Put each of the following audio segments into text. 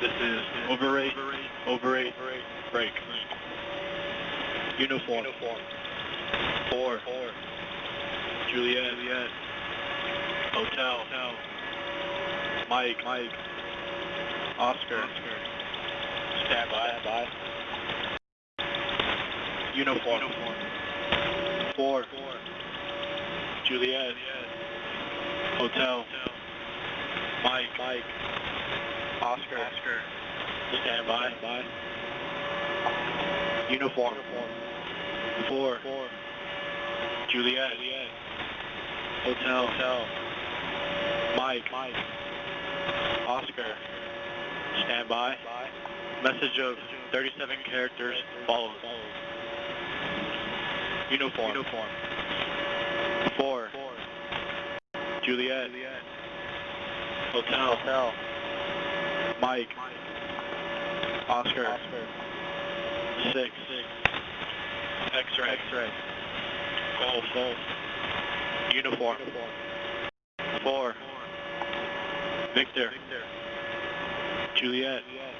This is over eight, over eight, break. Uniform. Uniform. Four. Four. Juliet. Juliet. Hotel. Hotel. Mike. Mike. Oscar. Oscar. Stand by. Stand by. Uniform. Uniform. Four. Four. Juliet. Juliet. Hotel. Hotel. Mike. Mike. Oscar. Oscar. Stand by. Stand by. Uniform. Uniform. Four. Four. Juliet. Juliet. Hotel. Hotel. Mike. Mike. Oscar. Stand by. By. Message of 37 characters follows. Uniform. Uniform. Four. Four. Juliet. Juliet. Hotel. Hotel. Mike. Mike. Oscar. Oscar. Six. Six. X-ray. X-ray. Golf. Golf. Uniform. Uniform. Four. Four. Victor. Victor. Juliet. Juliet.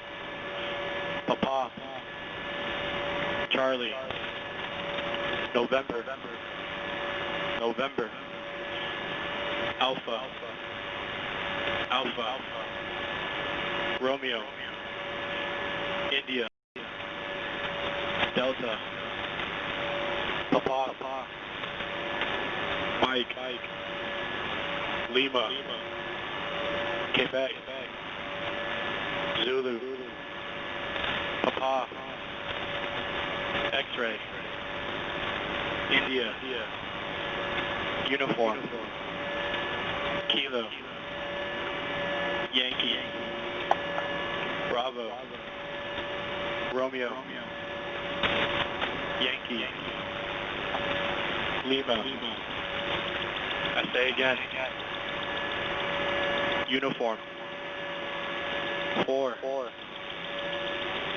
Papa. Papa. Charlie. Charlie. November. November. November. Alpha. Alpha. Alpha. Alpha. Romeo. India. Delta. Papa. Papa. Mike. Mike. Lima. Lima. Quebec. Quebec. Zulu. Papa. X-ray. India. India. Uniform. Kilo. Yankee. Bravo. Romeo. Yankee. Yankee. Lima. I say again. Uniform. Four. Four.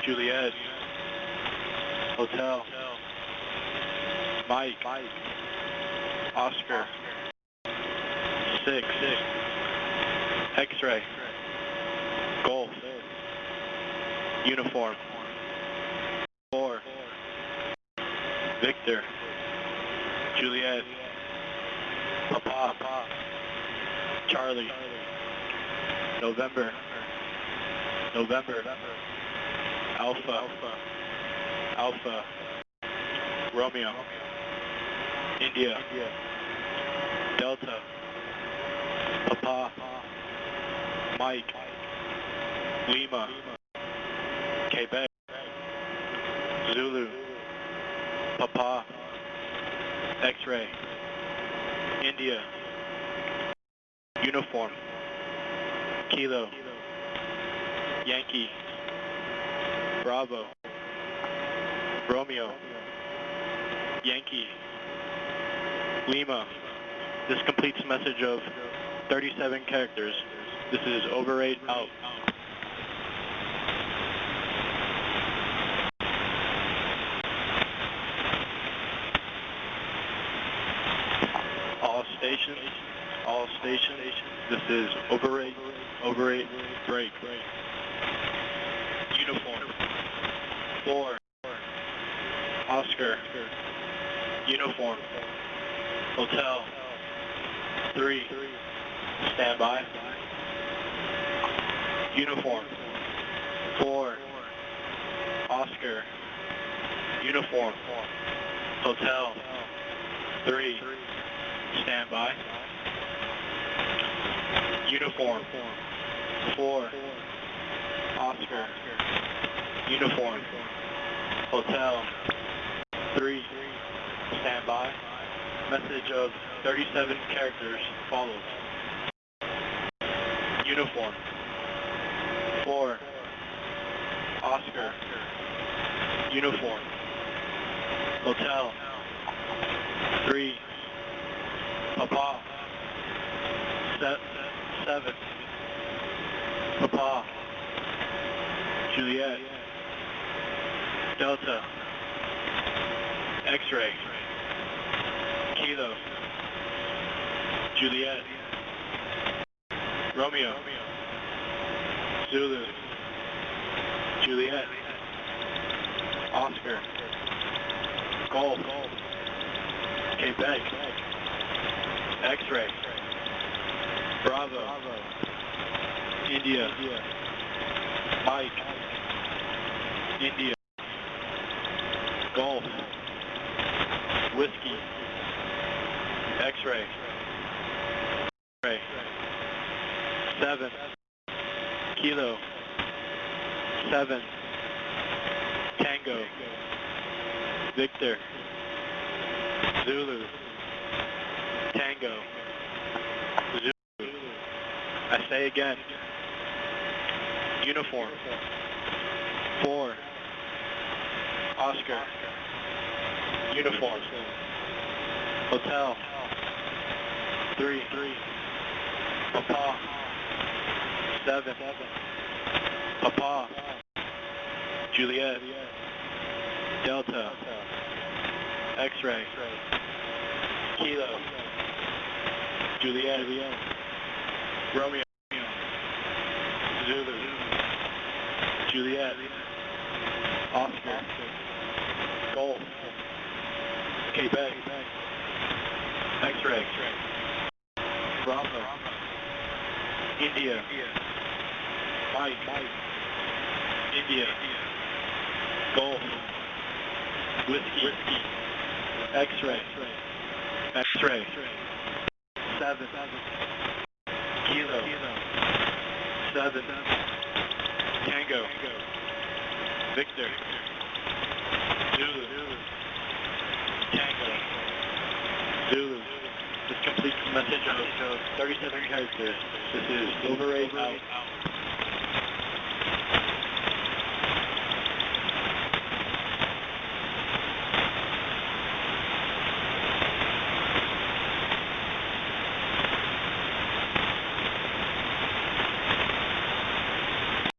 Juliet. Hotel. Hotel. Mike. Mike. Oscar. Six. Six. X-ray. Golf. Golf. Uniform. Four. Victor. Juliet. Papa. Charlie. November. November. Alpha. Alpha. Alpha. Romeo. India. Delta. Papa. Mike. Lima. Quebec. Zulu. Papa. X-ray. India. Uniform. Kilo. Yankee. Bravo. Romeo. Yankee. Lima. This completes message of 37 characters. This is over 8 out. This is over 8, over 8, break. Uniform. 4, Oscar, uniform, hotel, 3, stand by, uniform, 4, Oscar, uniform, hotel, 3, stand by, uniform, 4, Oscar, uniform, hotel, 3, stand by, message of 37 characters follows, uniform, 4, Oscar, uniform, hotel, 3, Papa, se- 7, Papa, Juliet, Delta, X-ray, Kilo, Juliet, Romeo, Zulu, Juliet. Oscar. Golf. Quebec. X-ray. Bravo. Bravo. India. Mike. India. Golf. Whiskey. X-ray. X-ray. Seven. Kilo. Seven. Tango. Victor. Zulu. Tango. I say again. Uniform. Four. Oscar. Uniform. Hotel. Three. Three. Papa. Seven. Papa. Juliet. Delta. X-ray. Kilo. Juliet. Romeo. Zulu. Juliet. Oscar. Golf. Quebec. X-ray. Bravo. India. Mike. India. Golf. Whiskey. X-ray. X-ray. Seven. Kilo. Seven. Tango. Victor. Zulu. Tango. Zulu. This completes the message of 37 characters. This is Silver Eight out.